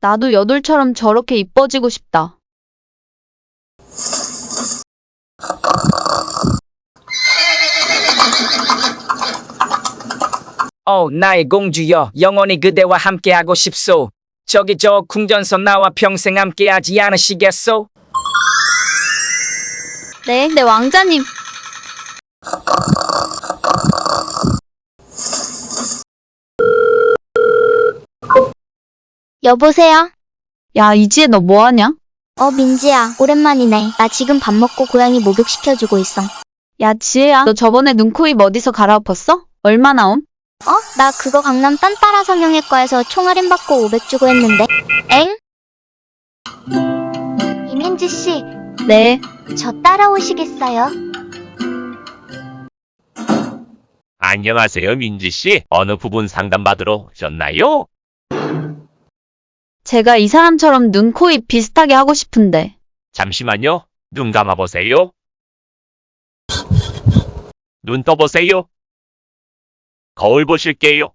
나도 여돌처럼 저렇게 이뻐지고 싶다. 어, 나의 공주여, 영원히 그대와 함께하고 싶소. 저기 저 궁전서 나와 평생 함께하지 않으시겠소? 네, 네, 왕자님. 여보세요? 야, 이지혜 너 뭐하냐? 어, 민지야. 오랜만이네. 나 지금 밥 먹고 고양이 목욕시켜주고 있어. 야, 지혜야. 너 저번에 눈, 코, 입 어디서 갈아엎었어? 얼마 나 옴? 어? 나 그거 강남 딴따라 성형외과에서 총 할인 받고 500 주고 했는데. 엥? 이민지 씨, 네. 저 따라오시겠어요? 안녕하세요, 민지 씨. 어느 부분 상담받으러 오셨나요? 제가 이 사람처럼 눈, 코, 입 비슷하게 하고 싶은데. 잠시만요. 눈 감아보세요. 눈 떠보세요. 거울 보실게요.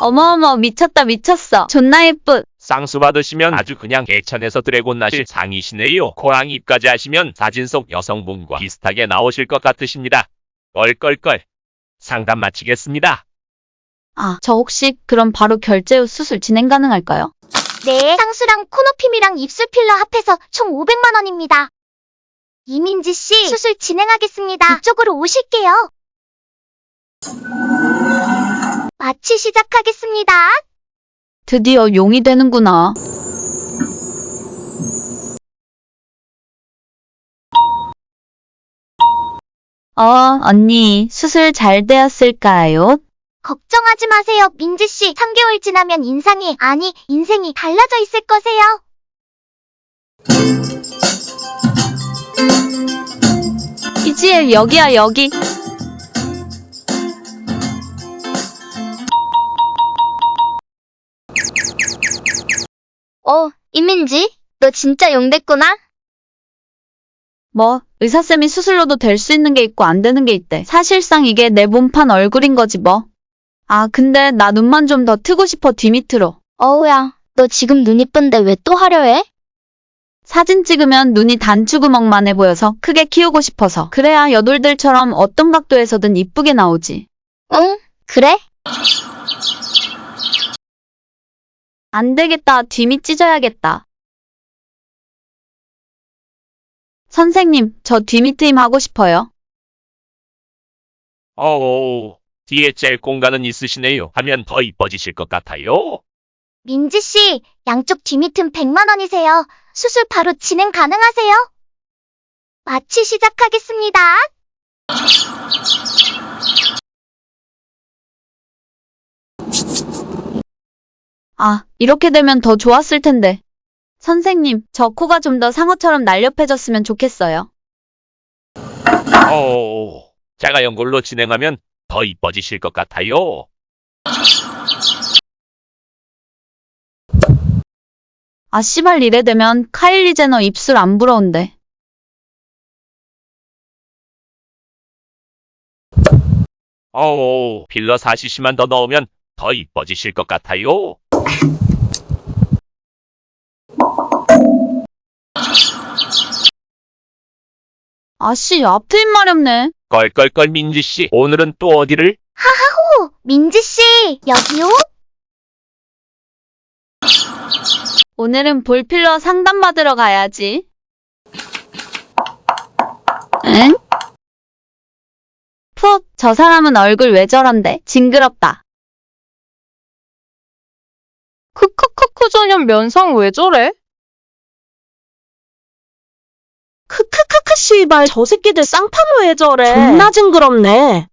어머어머, 미쳤다, 미쳤어. 존나 예쁘. 쌍수 받으시면 아주 그냥 개천에서 드래곤 나실 상이시네요. 고양이 입까지 하시면 사진 속 여성분과 비슷하게 나오실 것 같으십니다. 껄껄껄. 상담 마치겠습니다. 아, 저 혹시 그럼 바로 결제 후 수술 진행 가능할까요? 네. 상수랑 코노핌이랑 입술 필러 합해서 총 500만 원입니다. 이민지 씨, 수술 진행하겠습니다. 이쪽으로 오실게요. 마취 시작하겠습니다. 드디어 용이 되는구나. 어, 언니, 수술 잘 되었을까요? 걱정하지 마세요, 민지 씨. 3개월 지나면 인상이, 아니, 인생이 달라져 있을 거세요. 이지혜, 여기야, 여기. 어, 이민지? 너 진짜 용 됐구나? 뭐, 의사쌤이 수술로도 될 수 있는 게 있고 안 되는 게 있대. 사실상 이게 내 몸판 얼굴인 거지 뭐. 아, 근데 나 눈만 좀 더 트고 싶어, 뒤밑으로. 어우야, 너 지금 눈 이쁜데 왜 또 하려 해? 사진 찍으면 눈이 단추구멍만 해 보여서 크게 키우고 싶어서. 그래야 여돌들처럼 어떤 각도에서든 이쁘게 나오지. 응? 그래? 안 되겠다. 뒤밑 찢어야겠다. 선생님, 저 뒤밑 트임 하고 싶어요. 어우, 뒤에 짤 공간은 있으시네요. 하면 더 이뻐지실 것 같아요. 민지 씨, 양쪽 뒤밑은 100만 원이세요. 수술 바로 진행 가능하세요? 마취 시작하겠습니다. 아, 이렇게 되면 더 좋았을 텐데. 선생님, 저 코가 좀 더 상어처럼 날렵해졌으면 좋겠어요. 어우, 제가 연골로 진행하면 더 이뻐지실 것 같아요. 아, 씨발 이래 되면 카일리 제너 입술 안 부러운데. 어우, 필러 4cc만 더 넣으면 더 이뻐지실 것 같아요. 아씨, 앞트임 마렵네. 껄껄껄 민지 씨, 오늘은 또 어디를? 오, 민지 씨, 여기요? 오늘은 볼필러 상담받으러 가야지. 응? 푹, 저 사람은 얼굴 왜 저런데? 징그럽다. 크크크크 전현 면상 왜 저래? 크크크크 씨발 저 새끼들 쌍판로 왜 저래 존나 징그럽네